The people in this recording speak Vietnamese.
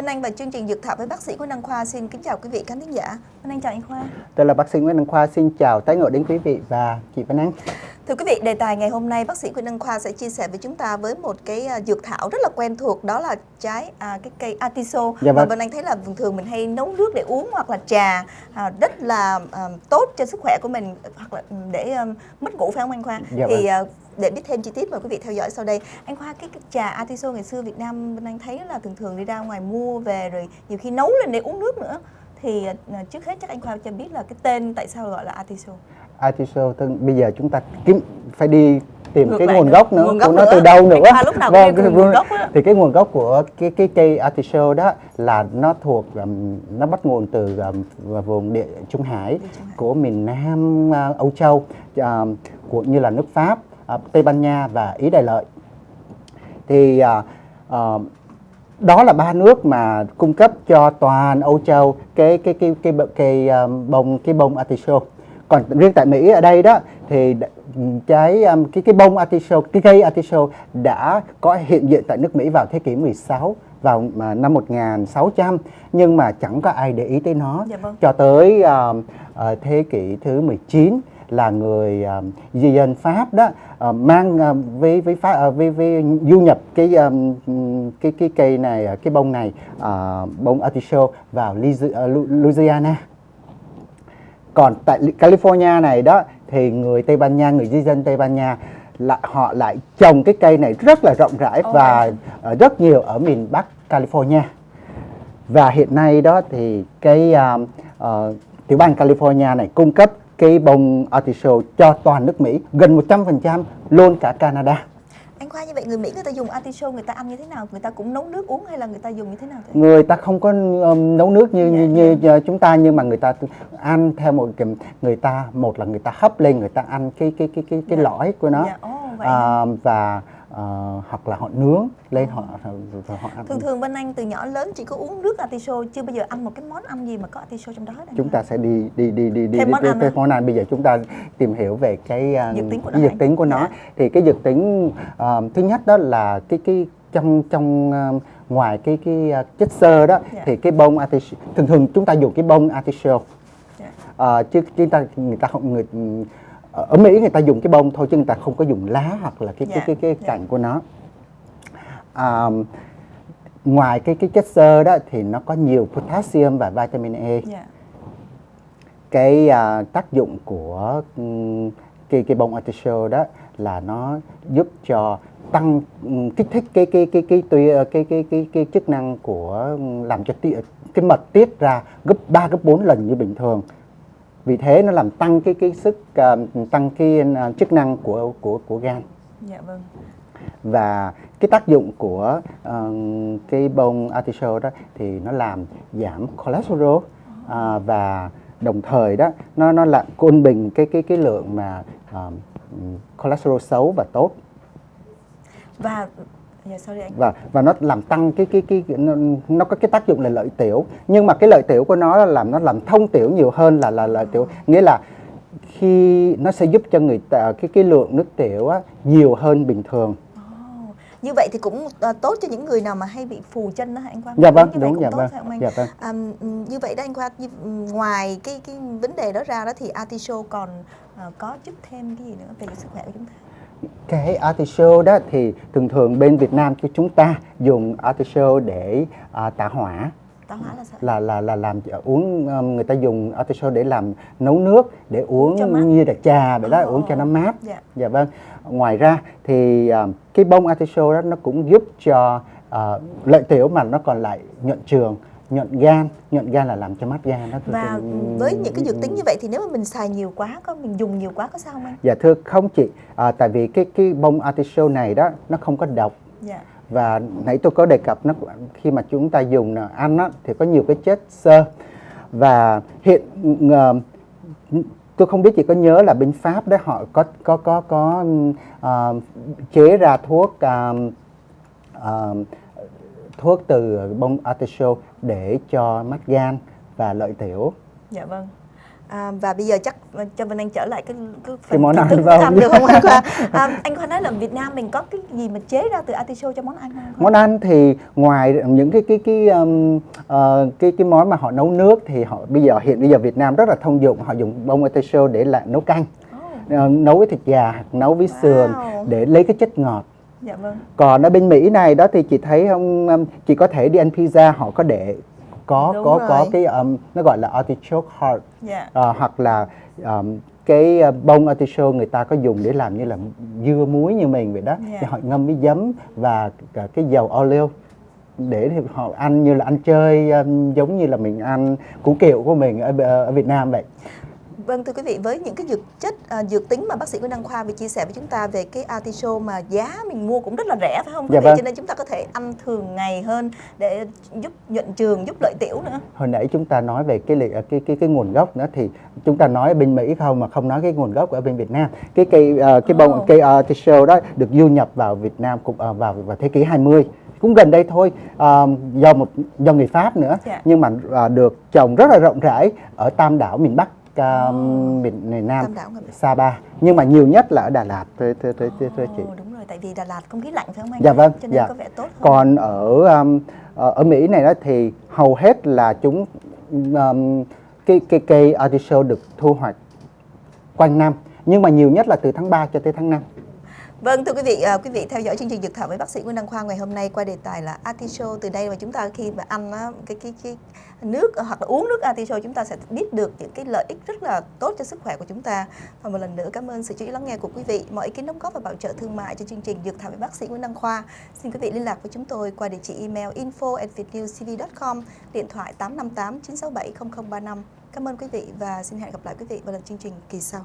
Vân Anh và chương trình Dược Thảo với bác sĩ Nguyễn Đăng Khoa xin kính chào quý vị khán thính giả. Vân Anh chào anh Khoa. Tôi là bác sĩ Nguyễn Đăng Khoa xin chào tái ngộ đến quý vị và chị Vân Anh. Thưa quý vị, đề tài ngày hôm nay bác sĩ Nguyễn Đăng Khoa sẽ chia sẻ với chúng ta với một cái à, dược thảo rất là quen thuộc đó là trái à, cái cây atiso. Dạ. Và Vân Anh thấy là thường thường mình hay nấu nước để uống hoặc là trà à, rất là à, tốt cho sức khỏe của mình hoặc là để um, mất ngủ phải không anh Khoa? Dạ Thì vâng. à, để biết thêm chi tiết mời quý vị theo dõi sau đây. Anh khoa cái, cái trà atiso ngày xưa việt nam bên anh thấy là thường thường đi ra ngoài mua về rồi nhiều khi nấu lên để uống nước nữa. Thì uh, trước hết chắc anh khoa cho biết là cái tên tại sao gọi là atiso atiso tức bây giờ chúng ta kiếm phải đi tìm Ngược cái nguồn gốc nữa. Nguồn gốc của nó từ đâu nữa? Lúc nào vâng, cái nguồn gốc thì cái nguồn gốc của cái cái cây artichoke đó là nó thuộc um, nó bắt nguồn từ um, vùng địa trung hải, Trung Hải. của miền nam uh, Âu Châu uh, của như là nước Pháp. À, Tây Ban Nha và Ý Đại Lợi. Thì uh, đó là ba nước mà cung cấp cho toàn Âu Châu cái cái cái cái cái, cái um, bông cái bông artichoke. Còn riêng tại Mỹ ở đây đó thì cái um, cái cái bông artichoke cái cây artichoke đã có hiện diện tại nước Mỹ vào thế kỷ 16 vào năm 1600 nhưng mà chẳng có ai để ý tới nó dạ vâng. cho tới uh, uh, thế kỷ thứ 19 là người di dân Pháp đó uh, mang uh, với với pháp với, với du nhập cái cái cái cây này cái bông này bông artichoke vào Louisiana. Còn tại California này đó thì người Tây Ban Nha người di dân Tây Ban Nha lại họ lại trồng cái cây này rất là rộng rãi oh và rất nhiều ở miền Bắc California. Và hiện nay đó thì cái uh, uh, tiểu bang California này cung cấp cái bông artichoke cho toàn nước Mỹ gần 100% luôn cả Canada anh khoa như vậy người Mỹ người ta dùng artichoke người ta ăn như thế nào người ta cũng nấu nước uống hay là người ta dùng như thế nào thế? người ta không có um, nấu nước như, yeah, như, như yeah. chúng ta nhưng mà người ta ăn theo một kiểu người ta một là người ta hấp lên người ta ăn cái cái cái cái cái yeah. lõi của nó yeah. oh, à, và uh, hoặc là họ nướng lên họ rồi họ ăn. Thường thường bên anh từ nhỏ lớn chỉ có uống nước artiso chưa bao giờ ăn một cái món ăn gì mà có artiso trong đó. Chúng ta sẽ đi đi đi đi đi thêm món, đi, ăn, món ăn bây giờ chúng ta tìm hiểu về cái uh, dược tính của nó. Dược tính của nó. Dạ. Thì cái dược tính uh, thứ nhất đó là cái cái trong trong uh, ngoài cái cái uh, chất xơ đó yeah. Dạ. thì cái bông artiso thường thường chúng ta dùng cái bông artiso. Yeah. Dạ. Uh, chứ chúng ta người ta không người ở Mỹ người ta dùng cái bông thôi chứ người ta không có dùng lá hoặc là cái yeah. Dạ, cái cái dạ. cái cành yeah. của nó à, ngoài cái cái chất xơ đó thì nó có nhiều potassium và vitamin E yeah. cái à, tác dụng của cái cái bông artichoke đó là nó giúp cho tăng kích thích cái cái cái cái cái ờ, cái cái, cái, cái chức năng của làm cho cái mật tiết ra gấp 3 gấp 4 lần như bình thường vì thế nó làm tăng cái cái sức uh, tăng cái uh, chức năng của của của gan. Dạ vâng. Và cái tác dụng của uh, cái bông artichoke đó thì nó làm giảm cholesterol uh, và đồng thời đó nó nó làm cân bình cái cái cái lượng mà uh, cholesterol xấu và tốt. Và Sorry anh. Và và nó làm tăng cái cái cái nó, nó có cái tác dụng là lợi tiểu. Nhưng mà cái lợi tiểu của nó là làm nó làm thông tiểu nhiều hơn là là lợi tiểu. Nghĩa là khi nó sẽ giúp cho người ta cái cái lượng nước tiểu á, nhiều hơn bình thường. Như vậy thì cũng uh, tốt cho những người nào mà hay bị phù chân đó anh Quang? Dạ vâng đúng, đúng dạ vâng phải không anh? dạ vâng. À, như vậy đó anh Quang ngoài cái cái vấn đề đó ra đó thì artichoke còn uh, có giúp thêm cái gì nữa về sức khỏe của chúng ta cái artichoke đó thì thường thường bên Việt Nam của chúng ta dùng artichoke để uh, tả hỏa táo hỏa là sao? Là là là làm uống um, người ta dùng artichoke để làm nấu nước để uống như là trà vậy đó, oh. uống cho nó mát. Dạ. dạ vâng. Ngoài ra thì uh, cái bông artichoke đó nó cũng giúp cho uh, lợi tiểu mà nó còn lại nhuận trường nhuận gan nhuận gan là làm cho mát gan đó và với những cái dược tính như vậy thì nếu mà mình xài nhiều quá có mình dùng nhiều quá có sao không anh? Dạ thưa không chị. À, tại vì cái cái bông artichoke này đó nó không có độc. Dạ. Và nãy tôi có đề cập nó khi mà chúng ta dùng ăn á, thì có nhiều cái chất xơ. Và hiện uh, tôi không biết chị có nhớ là bên Pháp đấy họ có có có có uh, chế ra thuốc uh, uh, thuốc từ bông artichoke để cho mắt gan và lợi tiểu. Dạ vâng. À, và bây giờ chắc cho Vân Anh trở lại cái cái, cái món ăn vâng. ăn được không anh Khoa? À, anh Khoa nói là Việt Nam mình có cái gì mà chế ra từ artichoke cho món ăn không? Món ăn thì ngoài những cái cái cái um, uh, cái cái món mà họ nấu nước thì họ bây giờ hiện bây giờ Việt Nam rất là thông dụng họ dùng bông artichoke để lại nấu canh. Uh, nấu với thịt gà nấu với wow. sườn để lấy cái chất ngọt Dạ vâng. Còn ở bên Mỹ này đó thì chị thấy không um, chị có thể đi ăn pizza họ có để có Đúng có rồi. có cái um, nó gọi là artichoke heart Dạ. uh, hoặc là um, cái uh, bông artichoke người ta có dùng để làm như là dưa muối như mình vậy đó Dạ. thì họ ngâm với giấm và cả cái dầu olive để thì họ ăn như là ăn chơi um, giống như là mình ăn củ kiệu của mình ở, ở Việt Nam vậy Vâng thưa quý vị, với những cái dược chất à, dược tính mà bác sĩ Nguyễn Đăng Khoa vừa chia sẻ với chúng ta về cái artichoke mà giá mình mua cũng rất là rẻ phải không Dạ vâng. Cho nên chúng ta có thể ăn thường ngày hơn để giúp nhuận trường, giúp lợi tiểu nữa. hồi nãy chúng ta nói về cái li- cái cái cái nguồn gốc nữa thì chúng ta nói ở bên Mỹ không mà không nói cái nguồn gốc ở bên Việt Nam cái cây ờ, cái bông Ồ. cây artichoke đó được du nhập vào Việt Nam cũng ờ, vào vào thế kỷ 20 cũng gần đây thôi ờ, do một do người Pháp nữa Dạ. nhưng mà ờ, được trồng rất là rộng rãi ở Tam đảo miền Bắc ờ, miền miền Nam Sapa nhưng mà nhiều nhất là ở Đà Lạt thưa thưa thưa, thưa, thưa chị đúng rồi, tại vì Đà Lạt không khí lạnh phải không anh? Dạ vâng, Cho nên dạ. có vẻ tốt hơn. Còn ở um, ở Mỹ này đó thì hầu hết là chúng um, cái cái cây artichoke được thu hoạch quanh năm nhưng mà nhiều nhất là từ tháng 3 cho tới tháng 5. Vâng thưa quý vị, à, quý vị theo dõi chương trình dược thảo với bác sĩ Nguyễn Đăng Khoa ngày hôm nay qua đề tài là artichoke từ đây mà chúng ta khi mà ăn á, cái cái cái nước à, hoặc là uống nước artichoke chúng ta sẽ biết được những cái lợi ích rất là tốt cho sức khỏe của chúng ta. Và một lần nữa cảm ơn sự chú ý lắng nghe của quý vị. Mọi ý kiến đóng góp và bảo trợ thương mại cho chương trình dược thảo với bác sĩ Nguyễn Đăng Khoa. Xin quý vị liên lạc với chúng tôi qua địa chỉ email info@vietnewcv.com, điện thoại 858 967 0035. Cảm ơn quý vị và xin hẹn gặp lại quý vị vào lần chương trình kỳ sau.